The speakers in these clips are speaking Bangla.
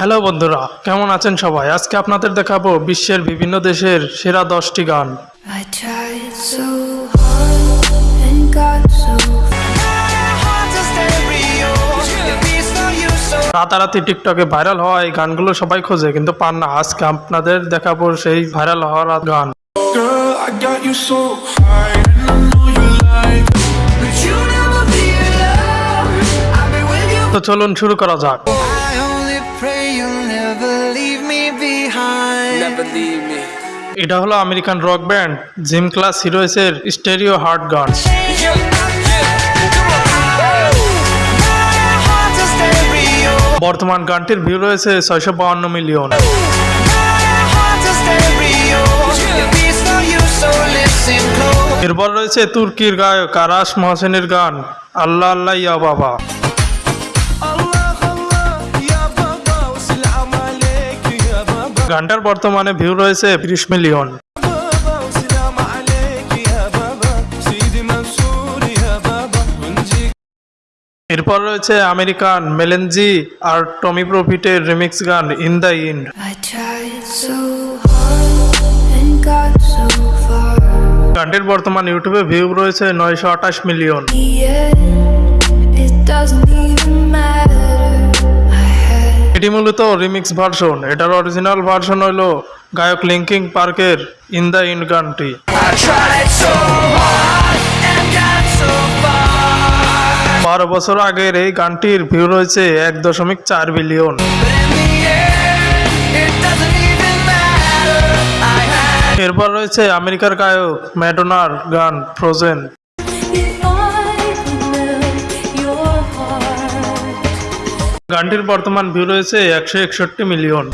হ্যালো বন্ধুরা কেমন আছেন সবাই? আজকে আপনাদের দেখাবো বিশ্বের বিভিন্ন দেশের সেরা দশটি গান। রাতারাতি টিকটকে ভাইরাল হওয়া এই গানগুলো সবাই খোঁজে কিন্তু পান না। আজকে আপনাদের দেখাবো সেই ভাইরাল হওয়ার গান. তো চলুন শুরু করা যাক। এটা হলো American rock band gym class হিরোইসের stereo heart গান। বর্তমান গানটির ভিউ রয়েছে ছয়শো বাউন্ন মিলিয়ন। এরপর রয়েছে তুর্কির গায়ক আরাস মহসেনের গান আল্লাহ আল্লাহ ইয়া বাবা। গানটার বর্তমানে ভিউ রয়েছে তিরিশ মিলিয়ন এরপর রয়েছে আমেরিকান মেলেনজি আর টমি প্রফিটের রিমিক্স গান ইন দ্য ইন্ড. গানটির বর্তমান ইউটিউবে ভিউ রয়েছে নয়শো আঠাশ মিলিয়ন এটি মূলত রিমিক্স ভার্সন। এটার অরিজিনাল ভার্সন হলো গায়ক লিঙ্কিং পার্কের ইন দ্য ইন গানটি বারো বছর আগের এই গানটির ভিউ রয়েছে এক দশমিক চার বিলিয়ন। এরপর রয়েছে আমেরিকার গায়ক ম্যাডোনার গান ফ্রোজেন গানটির বর্তমান ভিউ রয়েছে একশো একষট্টি মিলিয়ন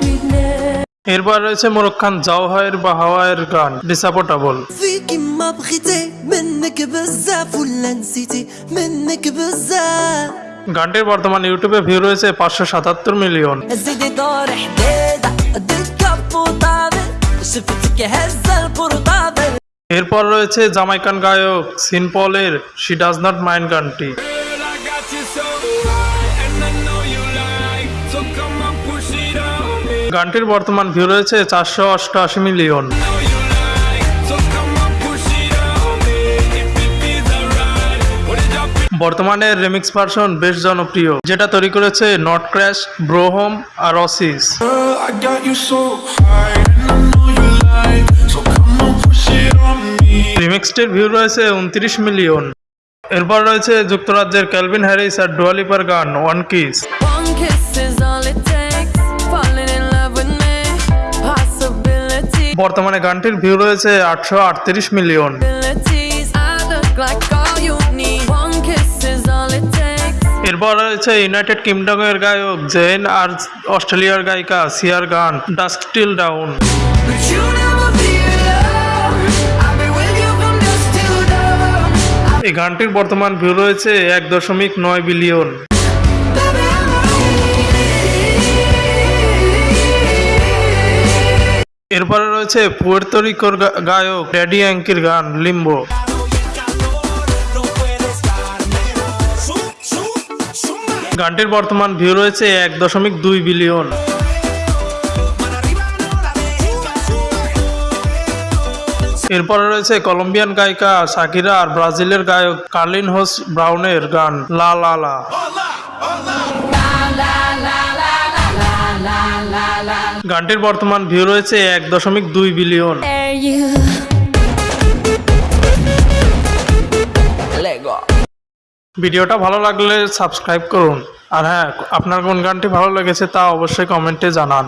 We'd never এরপর রয়েছে মোরক্কান জাওহায়ের বা হাওয়ায়ের গান ডিসাপোর্টেবল فيكي ما بغيتي منك بزاف ولا نسيتي منك بزاف গানটির বর্তমান ইউটিউবে ভিউ রয়েছে পাঁচশো সাতাত্তর মিলিয়ন زيدي دور حديدة قد الكف وطابل شفتك هزة البرطابل এরপর রয়েছে জামাইকান গায়ক সিনপলের শি ডাজ নট মাইন গানটি। গানটির বর্তমান ভিউ রয়েছে চারশো অষ্টআশি মিলিয়ন। বর্তমানে রেমিক্স ভার্সন বেশ জনপ্রিয়, যেটা তৈরি করেছে নট ক্র্যাশ ব্রোহম আর অসিস রিমিক্সটির ভিউ রয়েছে উনত্রিশ মিলিয়ন। এরপর রয়েছে যুক্তরাজ্যের ক্যালভিন হ্যারিস আর ডুয়ালিপার গান ওয়ান কিস বর্তমানে গানটির ভিউ রয়েছে আটশো আটত্রিশ মিলিয়ন। এরপর রয়েছে ইউনাইটেড কিংডমের গায়ক জেন আর অস্ট্রেলিয়ার গায়িকা সিয়ার গান ডাস্ক টিল ডাউন এই গানটির বর্তমান ভিউ রয়েছে এক দশমিক নয় বিলিয়ন। এরপরে রয়েছে পুয়ের্তরিকোর গায়ক ড্যাডি অ্যাঙ্কির গান লিম্বো। গানটির বর্তমান ভিউ রয়েছে এক দশমিক দুই বিলিয়ন। এরপরে রয়েছে কলম্বিয়ান গায়িকা সাকিরা আর ব্রাজিলের গায়ক কার্লিন হোস ব্রাউনের গান লা লা লা। গানটির বর্তমান ভিউ রয়েছে এক দশমিক দুই বিলিয়ন। ভিডিওটা ভালো লাগলে সাবস্ক্রাইব করুন। আর হ্যাঁ আপনার কোন গানটি ভালো লেগেছে তা অবশ্যই কমেন্টে জানান।